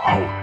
好。